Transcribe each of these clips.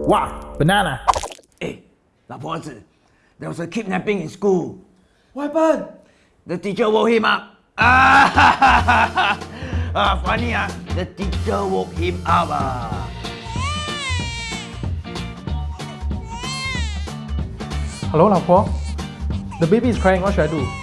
Wow, banana. Hey, 老婆子, there was a kidnapping in school. What happened? The teacher woke him up. Ah, ah funny ah. The teacher woke him up ah. Hello, 老婆. The baby is crying. What should I do?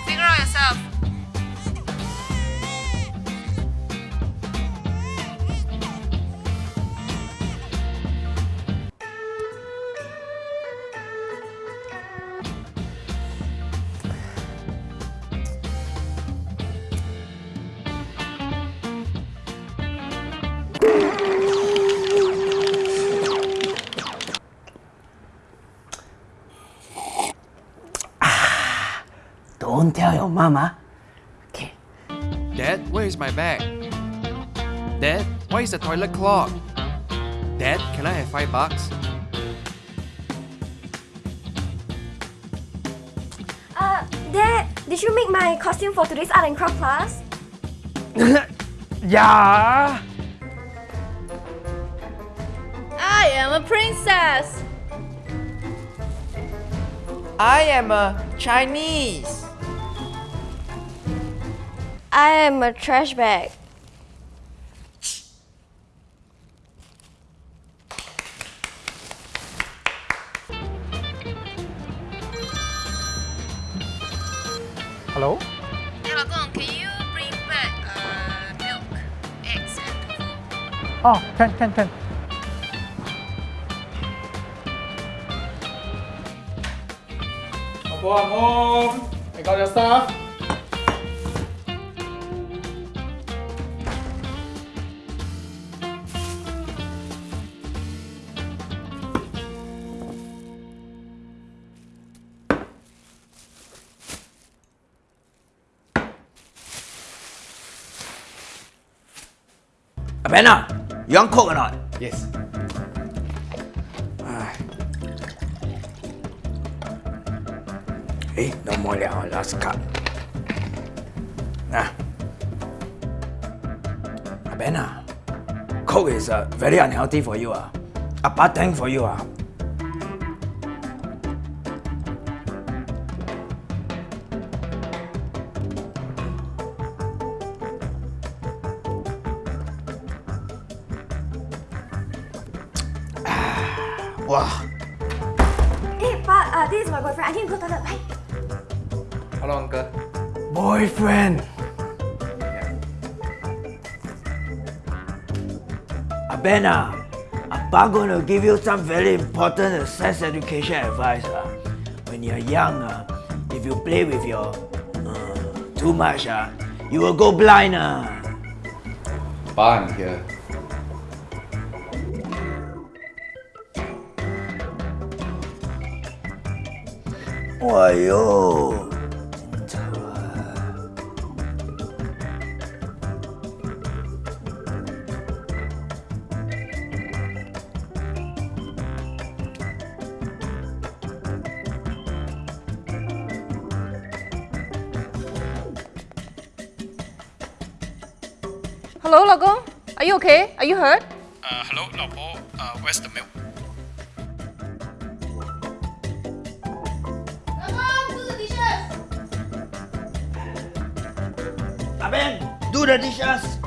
Don't tell your mama. Okay. Dad, where is my bag? Dad, why is the toilet clogged? Dad, can I have five bucks? Uh, Dad, did you make my costume for today's art and craft class? yeah. I am a princess. I am a Chinese. I am a trash bag. Hello? Hey, 老公, can you bring back uh, milk, eggs, and tofu? Oh, can, can, can. Hello, I'm home. I got your stuff. Abena, you want coke or not? Yes. Eh, no more liao, last cup. Nah. Abena, coke is uh, very unhealthy for you. Uh. A bad thing for you. Uh. Wow. Hey, Pa, uh, this is my boyfriend. I need to go to toilet. Bye. Hello, uncle. Boyfriend. Abena, Appa gonna give you some very important sex education advice. Uh. When you're young, uh, if you play with your uh, too much, uh, you will go blind. Uh. 와요. Hello, Are you okay? Are you hurt? Uh, hello, 老婆. Uh, where's the milk? Aben, do the dishes.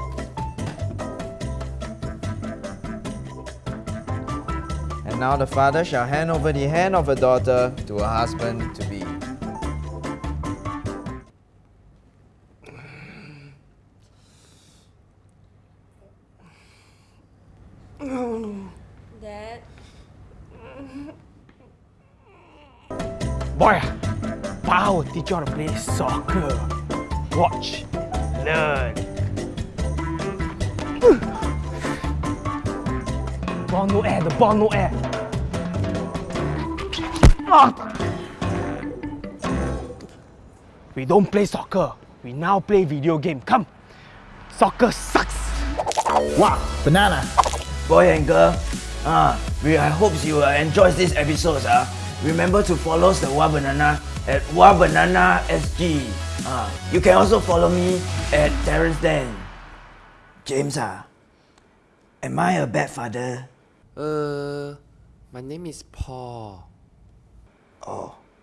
And now the father shall hand over the hand of a daughter to her husband to be. Dad. Boy, Pa will teach you how to play soccer. Watch, learn. Ball no air, the ball no air. Ah. We don't play soccer. We now play video game. Come. Soccer sucks. Wow, banana. Boy and girl, uh, we, I hope you uh, enjoy this episode. Uh. Remember to follow the Wah Banana at Wah Banana SG. Uh, you can also follow me at Terrence Dan. James, uh, am I a bad father? Uh, My name is Paul.